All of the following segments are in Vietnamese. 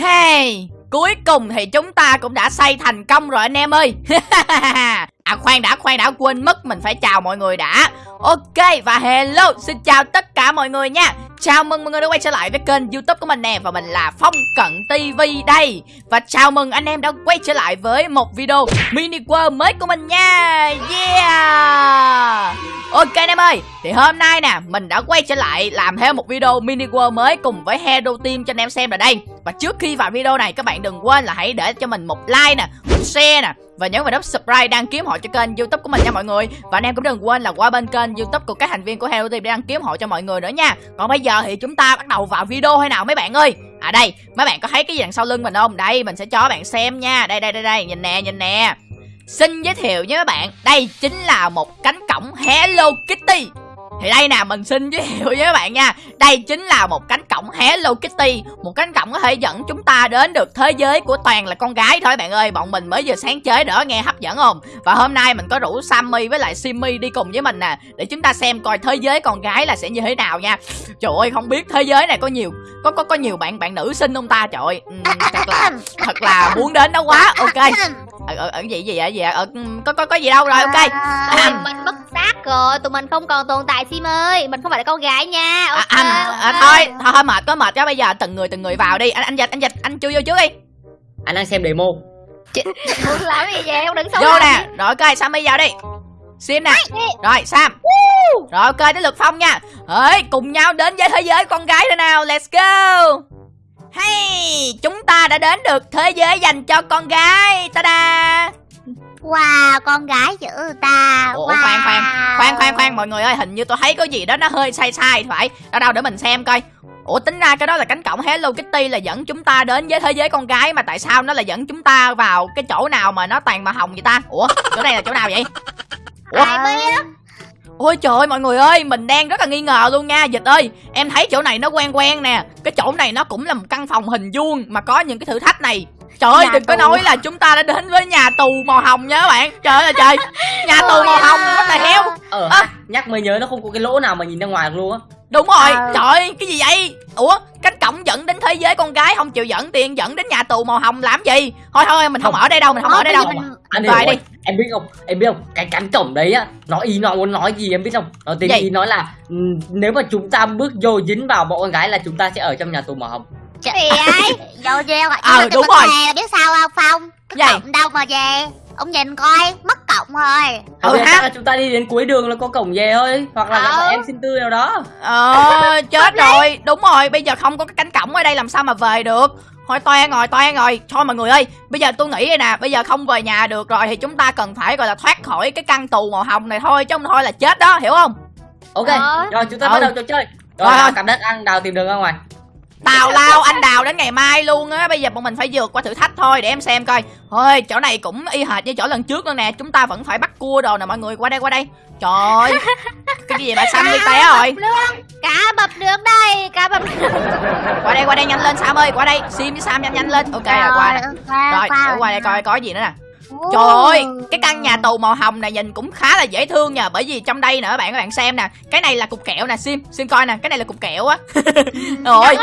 Hey, cuối cùng thì chúng ta cũng đã xây thành công rồi anh em ơi. À khoan đã, khoan đã, quên mất mình phải chào mọi người đã. Ok, và hello, xin chào tất cả mọi người nha. Chào mừng mọi người đã quay trở lại với kênh youtube của mình nè Và mình là Phong Cận TV đây. Và chào mừng anh em đã quay trở lại với một video mini world mới của mình nha. Yeah! Ok anh em ơi, thì hôm nay nè Mình đã quay trở lại làm thêm một video mini world mới Cùng với Hero Team cho anh em xem ở đây. Và trước khi vào video này các bạn đừng quên là hãy để cho mình một like nè Một share nè và nhấn vào nút subscribe đăng ký hộ cho kênh youtube của mình nha mọi người. Và anh em cũng đừng quên là qua bên kênh youtube của các thành viên của Hero Team để đăng ký hộ cho mọi người nữa nha. Còn bây giờ thì chúng ta bắt đầu vào video hay nào mấy bạn ơi? À đây, mấy bạn có thấy cái gì đằng sau lưng mình không? Đây, mình sẽ cho bạn xem nha. Đây đây đây đây, nhìn nè nhìn nè. Xin giới thiệu với các bạn, đây chính là một cánh cổng Hello Kitty thì đây nè mình xin giới thiệu với các bạn nha. Đây chính là một cánh cổng Hello Kitty. Một cánh cổng có thể dẫn chúng ta đến được thế giới của toàn là con gái thôi bạn ơi. Bọn mình mới vừa sáng chế đỡ nghe hấp dẫn không? Và hôm nay mình có rủ Sammy với lại Simmy đi cùng với mình nè Để chúng ta xem coi thế giới con gái là sẽ như thế nào nha. Trời ơi không biết thế giới này có nhiều Có có có nhiều bạn bạn nữ sinh không ta? Trời ơi thật, là, thật là muốn đến đó quá. Ok. Ở, ở, ở gì gì vậy gì ở có có có gì đâu rồi? Ok. À, mình mất rồi tụi mình không còn tồn tại sim ơi. Mình không phải là con gái nha. Okay, à, anh okay. À, thôi thôi thôi mệt có mệt cho bây giờ từng người từng người vào đi. Anh anh dịch anh dịch. Anh chui vô trước đi. Anh đang xem demo. Muốn làm gì vậy? Không đừng xấu vô nè. rồi ok sammy vào đi. Sim nè. Rồi sam. Rồi ok tới lượt phong nha. Ơi cùng nhau đến với thế giới con gái thôi nào. Let's go. Hey, chúng ta đã đến được thế giới dành cho con gái. Ta-da Wow, con gái chữ ta. Ủa wow. khoan khoan. Khoan khoan khoan mọi người ơi Hình như tôi thấy có gì đó nó hơi sai sai phải. Đâu đâu để mình xem coi. Ủa tính ra cái đó là cánh cổng Hello Kitty là dẫn chúng ta đến với thế giới con gái Mà tại sao nó là dẫn chúng ta vào cái chỗ nào mà nó toàn màu hồng vậy ta? Ủa chỗ này là chỗ nào vậy? Ủa? Ai biết? Ôi trời ơi mọi người ơi Mình đang rất là nghi ngờ luôn nha Dịch ơi. Em thấy chỗ này nó quen quen nè. Cái chỗ này nó cũng là một căn phòng hình vuông Mà có những cái thử thách này Trời ơi đừng tù. có nói là chúng ta đã đến với nhà tù màu hồng nha các bạn. Trời ơi trời. Nhà tù màu hồng nó là heo Ờ à. nhắc mới nhớ nó không có cái lỗ nào mà nhìn ra ngoài luôn á. Đúng rồi. À. trời ơi cái gì vậy? Ủa cánh cổng dẫn đến thế giới con gái Không chịu dẫn tiền dẫn đến nhà tù màu hồng làm gì? Thôi thôi mình không, không. ở đây đâu Mình không ở đây đâu. mình... Anh về đi. em biết không? Em biết không? Cái cánh cổng đấy á nó ý nó muốn nói gì em biết không? Nó tiếng ý nói là nếu mà chúng ta bước vô dính vào bọn con gái là chúng ta sẽ ở trong nhà tù màu hồng Trời ơi, vô gieo rồi. Ờ đúng rồi. Hè, biết sao không Phong? Cái cổng đâu mà về. Ông nhìn coi, mất cổng rồi. Ừ, ha. là chúng ta đi đến cuối đường là có cổng về thôi, hoặc là ừ. em xin tư nào đó. Ờ, chết rồi. Đúng rồi, bây giờ không có cái cánh cổng ở đây làm sao mà về được. Thôi toan rồi, toan rồi. Thôi mọi người ơi, bây giờ tôi nghĩ đây nè, bây giờ không về nhà được rồi thì chúng ta cần phải gọi là thoát khỏi cái căn tù màu hồng này thôi chứ không thôi là chết đó, hiểu không? Ok, ờ. rồi chúng ta ừ. bắt đầu trò chơi. Rồi, rồi. cầm đất ăn đào tìm đường ra ngoài. Tào lao anh đào đến ngày mai luôn á. Bây giờ bọn mình phải vượt qua thử thách thôi Để em xem coi. Thôi chỗ này cũng y hệt như chỗ lần trước luôn nè. Chúng ta vẫn phải bắt cua đồ nè mọi người. Qua đây qua đây. Trời ơi Cái gì vậy Sam đi té rồi? Cá bập được đây Cá bập Qua đây qua đây nhanh lên Sam ơi. Qua đây Sim với Sam nhanh nhanh lên. Ok rồi qua đây. Rồi qua đây coi có gì nữa nè Trời ơi, cái căn nhà tù màu hồng này nhìn cũng khá là dễ thương nha. Bởi vì trong đây nè các bạn các bạn xem nè Cái này là cục kẹo nè Sim, Sim coi nè Cái này là cục kẹo á. Rồi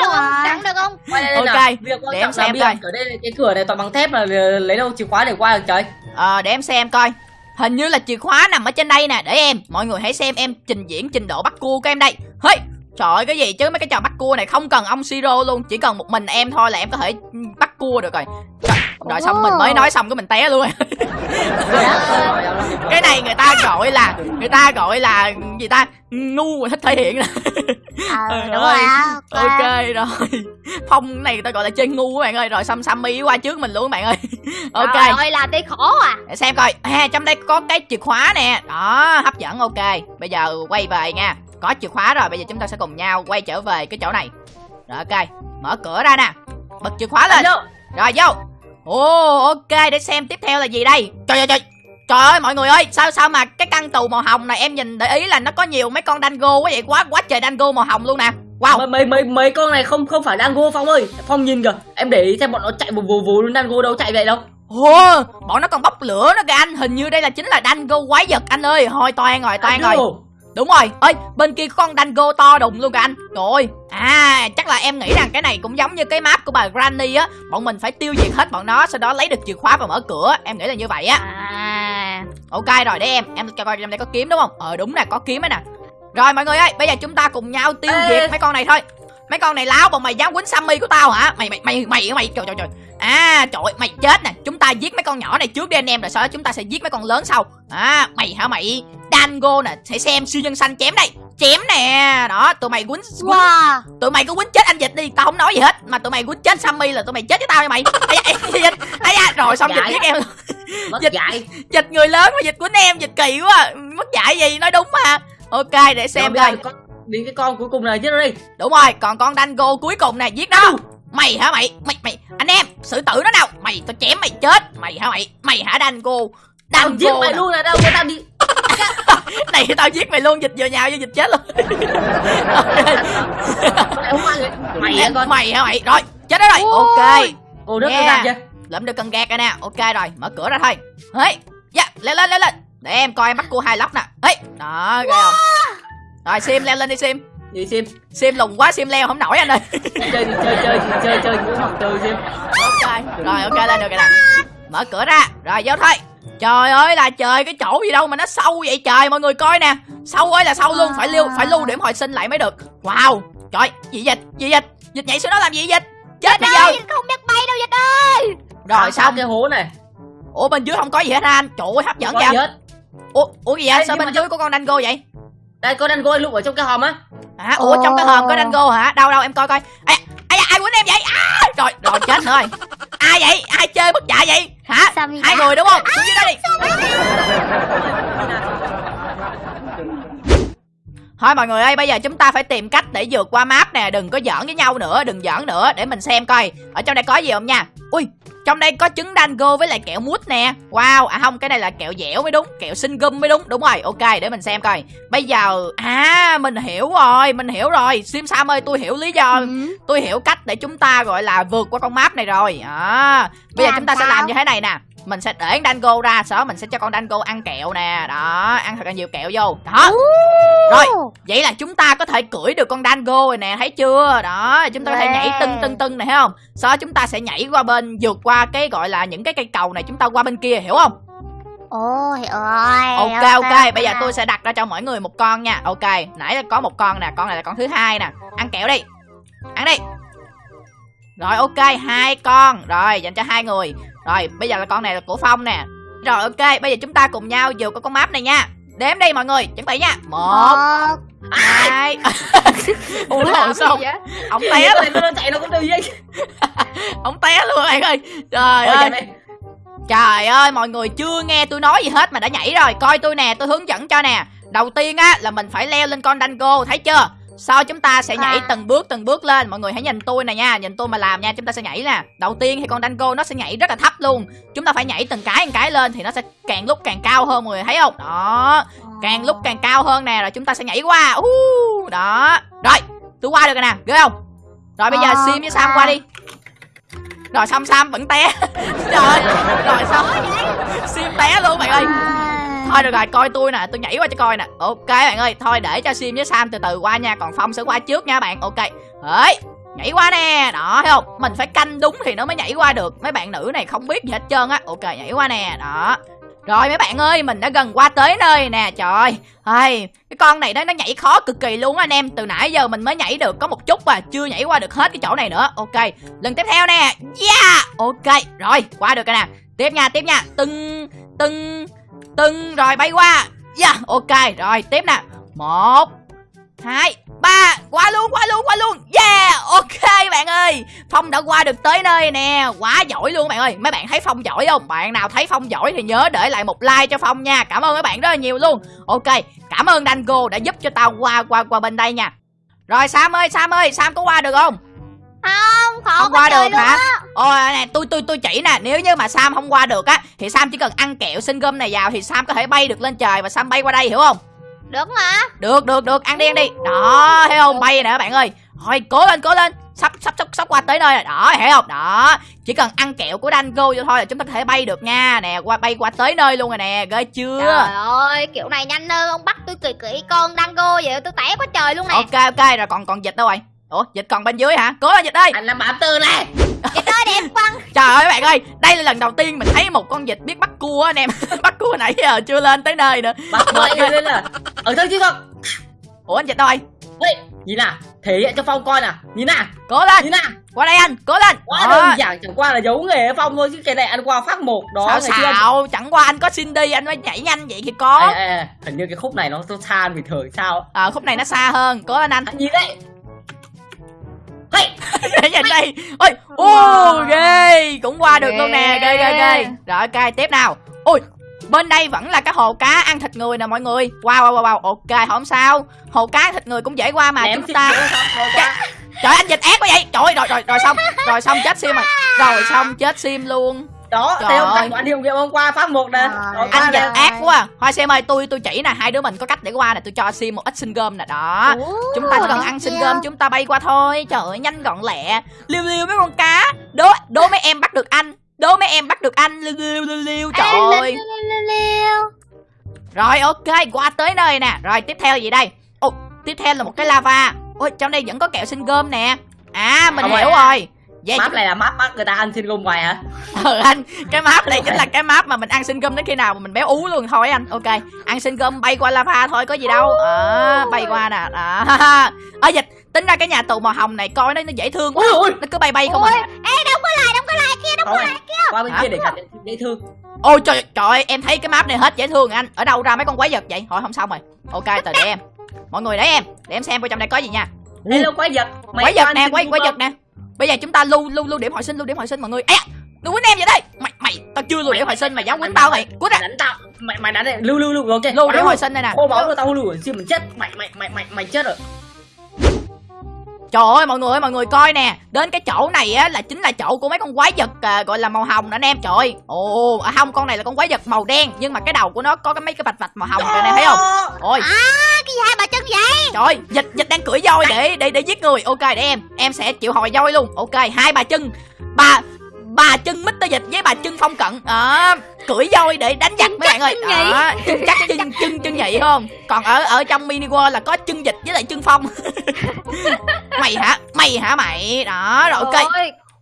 Đắng được không? Ok, để em xem coi. Ở đây cái cửa này toàn bằng thép mà lấy đâu chìa khóa để qua được trời. Ờ, để em xem coi. Hình như là chìa khóa nằm ở trên đây nè. Để em, mọi người hãy xem em trình diễn trình độ bắt cua của em đây. Hey, Trời ơi cái gì chứ? Mấy cái trò bắt cua này không cần ông siro luôn Chỉ cần một mình em thôi là em có thể bắt cua được rồi. Trời, Rồi xong mình mới nói xong cái mình té luôn. Cái này người ta gọi là Người ta gọi là gì ta? Ngu thích thể hiện à, đúng rồi ok. Rồi. Phong này người ta gọi là chơi ngu các bạn ơi rồi xăm sammy qua trước mình luôn các bạn ơi. Ok. Rồi làm tí khổ à. Để xem coi. Ha trong đây có cái chìa khóa nè. Đó hấp dẫn ok. Bây giờ quay về nha có chìa khóa rồi bây giờ chúng ta sẽ cùng nhau quay trở về cái chỗ này. Rồi ok. Mở cửa ra nè. Bật chìa khóa lên. Rồi vô. Ồ ok để xem tiếp theo là gì đây. Trời ơi trời. Trời ơi mọi người ơi Sao sao mà cái căn tù màu hồng này Em nhìn để ý là nó có nhiều mấy con dango quá vậy? Quá quá trời dango màu hồng luôn nè. Wow. Mấy mấy mấy con này không không phải dango Phong ơi. Phong nhìn kìa. Em để ý xem bọn nó chạy vù vù vù dango đâu chạy vậy đâu. Ồ, bọn nó còn bốc lửa nữa kìa anh. Hình như đây là chính là dango quái vật anh ơi. Thôi toan rồi toan rồi Đúng rồi. Ơi bên kia có con Dango to đùng luôn kìa anh. Trời ơi. À chắc là em nghĩ rằng cái này cũng giống như cái map của bà Granny á. Bọn mình phải tiêu diệt hết bọn nó Sau đó lấy được chìa khóa và mở cửa. Em nghĩ là như vậy á. À. Ok rồi để em. Em cho coi trong đây có kiếm đúng không? Ờ đúng nè có kiếm ấy nè. Rồi mọi người ơi bây giờ chúng ta cùng nhau tiêu Ê. diệt mấy con này thôi Mấy con này láo bọn mày dám quýnh Sammy của tao hả? Mày mày mày mày mày trời trời trời. À trời ơi, mày chết nè. Chúng ta giết mấy con nhỏ này trước đi anh em Rồi sau đó chúng ta sẽ giết mấy con lớn sau. À mày hả mày? Dango nè Sẽ xem siêu nhân xanh chém đây. Chém nè. Đó tụi mày quýnh, quýnh Wow. Tụi mày cứ quýnh chết anh Dịch đi. Tao không nói gì hết Mà tụi mày quýnh chết Sammy là tụi mày chết với tao nha mày. Ây da. Rồi xong Dịch giết em Dịch. dạy. Dịch người lớn mà dịch của em dịch kỳ quá. Mất dạy gì nói đúng mà. Ok để xem coi đến cái con cuối cùng này chứ đi. Đúng rồi còn con dango cuối cùng nè giết nó mày hả mày? Mày mày anh em xử tử nó nào. Mày tao chém mày chết. Mày hả mày? Mày hả dango? Tao giết dango mày luôn là đâu tao đi này tao giết mày luôn dịch vừa nhào vô dịch chết luôn. Mày hả con? Mày hả mày? Rồi chết đó rồi. Ok. Ô nước Yeah. yeah. chưa. Lượm được cần gạt rồi nè. Ok rồi mở cửa ra thôi. Ấy dạ leo lên leo lên. Để em coi em bắt cua hai lóc nè. Ấy đó ghê không rồi sim leo lên đi sim. Đi xem sim lùng quá sim leo không nổi anh ơi. Chơi đi chơi chơi đi chơi chơi cũng học từ xem ok rồi ok lên được rồi nè. Mở cửa ra. Rồi vô thôi. Trời ơi là trời cái chỗ gì đâu mà nó sâu vậy trời mọi người coi nè. Sâu ơi là sâu luôn phải lưu phải lưu điểm hồi sinh lại mới được. Wow trời gì dịch gì dịch dịch nhảy xuống đó làm gì dịch chết bây giờ. không biết bay đâu dịch ơi. Rồi xong. cái hố này. Ủa bên dưới không có gì hết hả anh? Trời ơi hấp dẫn có vậy? gì hết. Ủa ủa gì vậy? Ê, sao bên dưới có con dango vậy đây con đang coi lúc ở trong cái hòm á. Hả? Ủa trong cái hòm có dango hả? Đâu đâu em coi coi. Ai ai ai quýnh em vậy? À, rồi rồi chết nữa rồi. Ai vậy? Ai chơi bất chạy vậy? Hả? Hai người đúng không? Xuống dưới đó đi. Thôi mọi người ơi, bây giờ chúng ta phải tìm cách để vượt qua map nè, đừng có giỡn với nhau nữa, đừng giỡn nữa. Để mình xem coi. Ở trong đây có gì không nha. Ui, trong đây có trứng dango với lại kẹo mút nè. Wow, à không, cái này là kẹo dẻo mới đúng, kẹo sinh gum mới đúng. Đúng rồi, ok, để mình xem coi. Bây giờ à, mình hiểu rồi, mình hiểu rồi. Sim Sam ơi, tôi hiểu lý do, Ừ. tôi hiểu cách để chúng ta gọi là vượt qua con map này rồi. À, bây giờ Làm chúng ta sẽ sao? làm như thế này nè. Mình sẽ để con dango ra, sau đó mình sẽ cho con dango ăn kẹo nè. Đó, ăn thật là nhiều kẹo vô. Đó. Rồi. Vậy là chúng ta có thể cưỡi được con Dango rồi nè, thấy chưa? Đó, chúng ta có thể nhảy tưng tưng tưng này thấy không? Sau đó chúng ta sẽ nhảy qua bên vượt qua cái gọi là những cái cây cầu này chúng ta qua bên kia hiểu không? Hiểu rồi Ok ok, bây giờ tôi sẽ đặt ra cho mỗi người một con nha. Ok, nãy là có một con nè, con này là con thứ hai nè. Ăn kẹo đi. Ăn đi. Rồi ok, hai con. Rồi, dành cho hai người. Rồi, bây giờ là con này là của Phong nè. Rồi ok, bây giờ chúng ta cùng nhau vượt qua con map này nha. Đếm đi mọi người, chuẩn bị nha. Một, hai. Ủa rồi sao? Ông té luôn, nó chạy nó cũng đi vậy ông té luôn bạn ơi. Trời ơi. Trời ơi mọi người chưa nghe tôi nói gì hết mà đã nhảy rồi Coi tôi nè tôi hướng dẫn cho nè Đầu tiên á là mình phải leo lên con Dango thấy chưa Sau chúng ta sẽ nhảy À. từng bước từng bước lên. Mọi người hãy nhìn tôi nè nha. Nhìn tôi mà làm nha chúng ta sẽ nhảy nè. Đầu tiên thì con Dango nó sẽ nhảy rất là thấp luôn. Chúng ta phải nhảy từng cái từng cái lên Thì nó sẽ càng lúc càng cao hơn mọi người thấy không? Đó. Càng lúc càng cao hơn nè Rồi chúng ta sẽ nhảy qua. Uh, Đó. Rồi tôi qua được rồi nè. Ghê không? Rồi bây giờ Ờ, Sim với Sam qua đi. Rồi xong Sam vẫn té. Trời ơi. Rồi xong Sim té luôn bạn ơi Thôi được rồi coi tôi nè Tôi nhảy qua cho coi nè Ok bạn ơi Thôi để cho Sim với Sam từ từ qua nha Còn Phong sẽ qua trước nha bạn Ok Đấy Nhảy qua nè Đó thấy không Mình phải canh đúng thì nó mới nhảy qua được Mấy bạn nữ này không biết gì hết trơn á Ok nhảy qua nè Đó rồi mấy bạn ơi, mình đã gần qua tới nơi nè, trời ơi. Ai, cái con này đó nó nhảy khó cực kỳ luôn á anh em. Từ nãy giờ mình mới nhảy được có một chút và chưa nhảy qua được hết cái chỗ này nữa. Ok, lần tiếp theo nè. Yeah, ok, rồi, qua được rồi nè. Tiếp nha, tiếp nha. từng, từng, từng rồi bay qua. Yeah, ok, rồi tiếp nè. Một, hai, ba, qua luôn, qua luôn, qua luôn. Yeah, ok bạn ơi. Phong đã qua được tới nơi nè, quá giỏi luôn bạn ơi. Mấy bạn thấy Phong giỏi không? Bạn nào thấy Phong giỏi thì nhớ để lại một like cho Phong nha. Cảm ơn các bạn rất là nhiều luôn. Ok, cảm ơn Dango đã giúp cho tao qua qua qua bên đây nha. Rồi Sam ơi, Sam ơi, Sam có qua được không? Không khó Không qua được hả? Ôi nè, tôi tôi tôi chỉ nè, nếu như mà Sam không qua được á thì Sam chỉ cần ăn kẹo sinh gum này vào thì Sam có thể bay được lên trời và Sam bay qua đây hiểu không? Đúng hả? Được được được, ăn đi ăn đi. Đó, thấy không? Bay nè các bạn ơi. Thôi cố lên cố lên. sắp sắp sắp sắp qua tới nơi rồi đó hiểu không đó chỉ cần ăn kẹo của Dango vô thôi là chúng ta có thể bay được nha nè qua bay qua tới nơi luôn rồi nè ghê chưa Trời ơi, kiểu này nhanh hơn ông bắt tôi kỳ kỹ con Dango vậy tôi té quá trời luôn nè. ok ok rồi còn còn dịch đâu rồi ủa dịch còn bên dưới hả? Cố lên dịch ơi anh làm bám tư này. Chị ơi đẹp quăng. trời ơi các bạn ơi đây là lần đầu tiên mình thấy một con dịch biết bắt cua anh em. Bắt cua nãy giờ chưa lên tới nơi nữa. Bắt mọi người lên là ở thôi chứ không. Ủa anh dịch đâu rồi Ê, nhìn nào thể hiện cho phong coi nào. Nhìn nào. Cố lên. Nhìn nào. Qua đây anh cố lên. Quá Đó. đơn giản chẳng qua là giấu nghề phong thôi chứ cái này ăn qua phát một đó sao ngày xưa anh- chẳng qua anh có Cindy anh mới nhảy nhanh vậy thì có. Ê, ê, ê, hình như cái khúc này nó xa hơn bình thường sao? À, khúc này nó xa hơn. Cố lên anh. Anh nhìn đấy để nhìn đây. Ôi ô ghê cũng qua được luôn nè. Ghê ghê ghê. Rồi ok tiếp nào. Ôi bên đây vẫn là cái hồ cá ăn thịt người nè mọi người. Wow wow wow, wow. ok không sao. Hồ cá ăn thịt người cũng dễ qua mà chúng ta qua. trời anh dịch ác quá vậy. Trời ơi, rồi rồi rồi xong. Rồi xong chết sim rồi. Rồi xong chết sim luôn đó Trời thấy không quả hiệu nghiệm hôm qua phát một nè. Anh nè. ác quá à. thôi xem ơi tôi tôi chỉ nè hai đứa mình có cách để qua nè tôi cho sim một ít sinh gom nè đó. Ủa, chúng ta chỉ cần ăn sinh gom chúng ta bay qua thôi. Trời ơi nhanh gọn lẹ. Liêu liêu mấy con cá. Đố đố mấy em bắt được anh. Đố mấy em bắt được anh. Liêu liêu liêu liêu trời ơi. Liêu, liêu, liêu. rồi ok qua tới nơi nè. Rồi tiếp theo gì đây? Ồ tiếp theo là một cái lava. Ôi trong đây vẫn có kẹo sinh gom nè. À mình hiểu phải. rồi vậy map này là map bắt người ta ăn xin gom ngoài hả? Ừ anh cái map này chính là cái map mà mình ăn sinh gum đến khi nào mà mình béo ú luôn. Thôi anh ok. Ăn sinh gum bay qua lava thôi có gì đâu. Ờ bay qua nè. Đó ở dịch tính ra cái nhà tù màu hồng này coi nó nó dễ thương quá. Ôi nó cứ bay bay không Ôi, à ê đóng có lại, đóng có lại kia, Không có lại. qua bên kia để nhận dễ thương. Ôi trời trời ơi, em thấy cái map này hết dễ thương anh. Ở đâu ra mấy con quái vật vậy? Thôi không xong rồi. Ok từ để em. Mọi người để em để em xem coi trong đây có gì nha. Hello quái vật. Mày quái vật nè xin quái quái vật nè bây giờ chúng ta lưu lưu lưu điểm hỏi sinh lưu điểm hỏi sinh mọi người. Ê, đừng quýnh em vậy đây. Mày mày tao chưa lưu điểm hỏi sinh mà dám quýnh tao mày. Quýnh ra đánh tao. Mày mày đánh này lưu lưu lưu ok. Lưu điểm hỏi sinh đây nè. Khô máu tao lưu rồi mình chết. Mày mày mày mày mày chết rồi Trời ơi mọi người ơi mọi người coi nè. Đến cái chỗ này á là chính là chỗ của mấy con quái vật à, gọi là màu hồng nè anh em Trời. Ơi Ồ à, không con này là con quái vật màu đen Nhưng mà cái đầu của nó có cái mấy cái vạch vạch màu hồng rồi nè thấy không? Ôi. À, cái gì hai bà chân vậy? trời dịch dịch đang cưỡi voi để để để giết người. Ok để em em sẽ chịu hồi voi luôn. Ok hai bà chân. Bà bà chân Mr. Dịch với bà chân phong cận. Đó cưỡi voi để đánh giặc mấy bạn ơi. Đó chân chắc chân chân chân nhị không? Còn ở ở trong mini world là có chân dịch với lại chân phong. Mày hả? Mày hả mày? Đó rồi ok.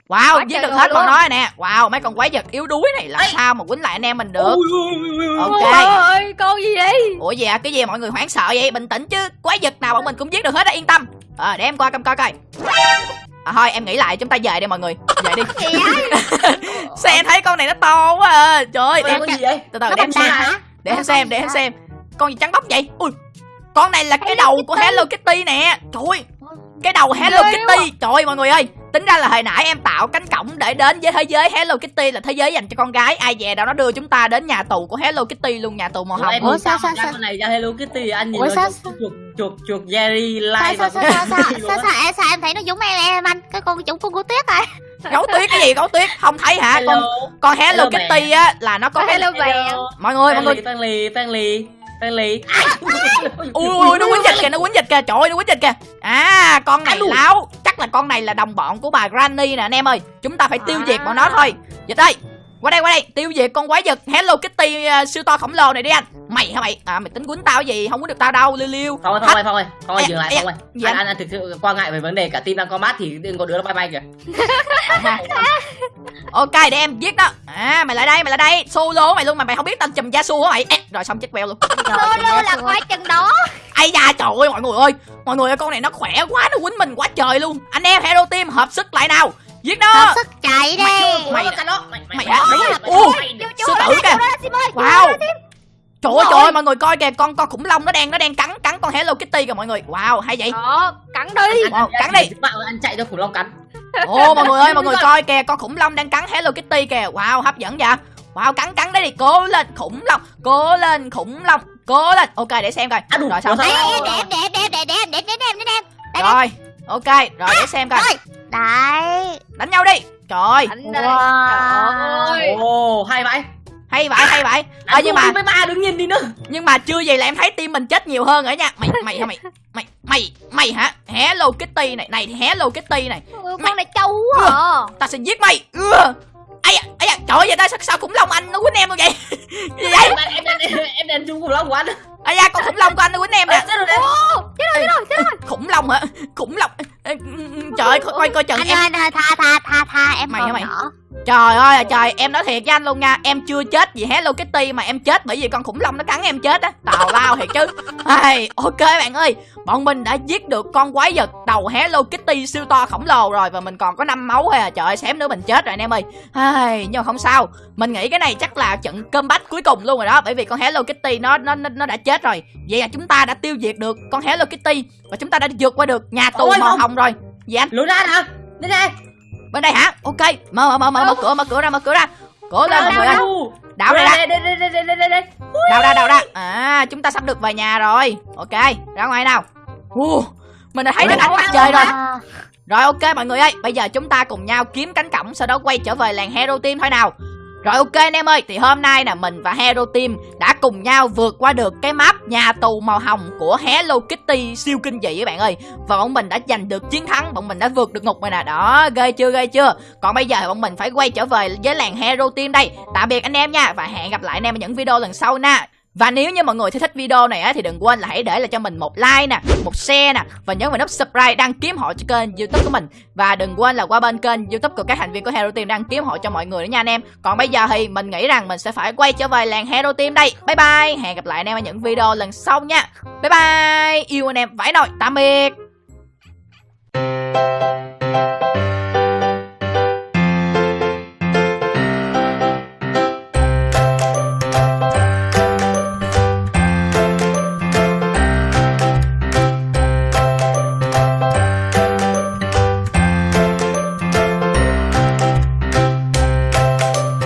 Wow giết được hết con nói nè. Wow mấy con quái vật yếu đuối này làm Ê. sao mà quýnh lại anh em mình được? Ui, ui, ui, ok. Ôi, con gì vậy? ủa gì à? Cái gì mọi người hoảng sợ vậy? Bình tĩnh chứ. Quái vật nào bọn mình cũng giết được hết á yên tâm. Ờ để em coi coi coi coi à, thôi em nghĩ lại chúng ta về đi mọi người. Về đi. Sao em thấy con này nó to quá à. Trời ơi để, gì vậy? Từ từ để em xem. để em xem để em xem. Con gì trắng bóc vậy? Ui con này là cái đầu của Hello Kitty nè. Trời ơi cái đầu Hello Kitty. Trời ơi mọi người ơi tính ra là hồi nãy em tạo cánh cổng để đến với thế giới Hello Kitty là thế giới dành cho con gái. Ai về đâu nó đưa chúng ta đến nhà tù của Hello Kitty luôn nhà tù màu hồng. Ủa, sao, sao sao, này ra Hello Kitty anh nhìn Ủa, sao, chuột chuột Jerry Sao, Live sao, sao, sao, sao, sao, sao, em, sao em thấy nó giống em em anh? Cái con chúng con của tuyết rồi. gấu tuyết cái gì? Gấu tuyết? Không thấy hả? Con Hello. Con Hello, Hello Kitty á là nó có cái Hello bạn. mọi người mọi người. Family Family Family ui ui nó quýnh dịch kìa nó quýnh dịch kìa. Trời ơi nó quýnh dịch kìa. À con này láo. Chắc là con này là đồng bọn của bà Granny nè anh em ơi. Chúng ta phải tiêu diệt À. bọn nó thôi. Dịch ơi qua đây qua đây. Tiêu diệt con quái vật. Hello Kitty uh, siêu to khổng lồ này đi anh. Mày hả mày? À mày tính quýnh tao gì? Không quýnh được tao đâu liêu liêu. Phong ơi, Phong ơi, Ê, dừng lại, ơi gì anh, anh? anh, thực sự quan ngại về vấn đề cả team đang có mát thì đừng có đứa nó bay bay kìa. Ok để em giết nó à mày lại đây mày lại đây. Solo mày luôn mà mày không biết tao chùm gia su hả mày. Ê, rồi xong chết queo luôn. Solo là coi chừng đó. ai da trời ơi mọi người ơi. Mọi người ơi con này nó khỏe quá nó quýnh mình quá trời luôn. Anh em hero team hợp sức lại nào giết nó hợp sức chạy đi mày mày, mày, mày đã đúng rồi sư tử kìa wow trời ơi trời ơi mọi người coi kìa con con khủng long nó đang nó đang cắn cắn con hello kitty kìa mọi người wow hay vậy đó cắn đi oh, cắn đi anh chạy cho khủng long cắn ô mọi người ơi mọi người coi kìa con khủng long đang cắn hello kitty kìa wow hấp dẫn vậy Wow cắn cắn đấy đi Cố lên khủng long Cố lên khủng long Cố lên Ok để xem coi Rồi xong đẹp đẹp đẹp đẹp đẹp đẹp đẹp đẹp đẹp em để Rồi ok Rồi để xem coi. Đấy. đánh nhau đi. Trời Anh đây. Trời ơi. ồ hay vậy. Hay vậy hay vậy. Đánh Ơ, nhưng mà mấy ba đừng nhìn đi nữa. nhưng mà chưa gì là em thấy team mình chết nhiều hơn rồi nha. Mày mày hả mày mày mày mày hả? Hello kitty này này hello kitty này. Ừ, con này trâu quá à. ta sẽ giết mày. À, ai à, trời ơi vậy ta sao, sao khủng long anh nó quýnh em luôn vậy? Gì vậy? Em em em em em chung cùng lắm của anh ai da con khủng long của anh nó quýnh em nè. Chết rồi chết rồi chết rồi khủng long hả? Khủng long trời ơi coi coi, chừng anh em ơi anh ơi, tha tha tha tha em Mày hả mày? nhỏ. Trời ơi trời em nói thiệt với anh luôn nha em chưa chết vì hello kitty mà em chết bởi vì con khủng long nó cắn em chết á tào lao thiệt chứ. Ai, ok bạn ơi bọn mình đã giết được con quái vật đầu hello kitty siêu to khổng lồ rồi và mình còn có năm máu thôi à trời ơi xém nữa mình chết rồi anh em ơi. Ai, nhưng mà không sao mình nghĩ cái này chắc là trận comeback cuối cùng luôn rồi đó bởi vì con hello kitty nó nó nó, nó đã chết rồi. Vậy là chúng ta đã tiêu diệt được con hello kitty và chúng ta đã vượt qua được nhà tù màu hồng rồi. Gì anh? Lùi ra nào lên đây. Bên đây hả? Ok. Mở mở mở mở mở cửa mở cửa ra mở cửa ra. Cửa ra mọi người ơi. Đảo ra ra. Đảo ra đào ra à chúng ta sắp được về nhà rồi. Ok ra ngoài nào. Mình đã thấy được ánh mặt trời rồi. rồi ok mọi người ơi. Bây giờ chúng ta cùng nhau kiếm cánh cổng sau đó quay trở về làng hero team thôi nào rồi ok anh em ơi, thì hôm nay là mình và hero team đã cùng nhau vượt qua được cái map nhà tù màu hồng của hello kitty siêu kinh dị các bạn ơi. Và bọn mình đã giành được chiến thắng, bọn mình đã vượt được ngục rồi nè. Đó, ghê chưa ghê chưa? Còn bây giờ bọn mình phải quay trở về với làng hero team đây. Tạm biệt anh em nha, và hẹn gặp lại anh em ở những video lần sau nha và nếu như mọi người thích video này á thì đừng quên là hãy để lại cho mình một like nè, một share nè và nhấn vào nút subscribe đăng ký họ cho kênh YouTube của mình và đừng quên là qua bên kênh YouTube của các thành viên của Hero Team đăng ký họ cho mọi người nữa nha anh em. Còn bây giờ thì mình nghĩ rằng mình sẽ phải quay trở về làng Hero Team đây. Bye bye, hẹn gặp lại anh em ở những video lần sau nha. Bye bye, yêu anh em vãi nồi, tạm biệt.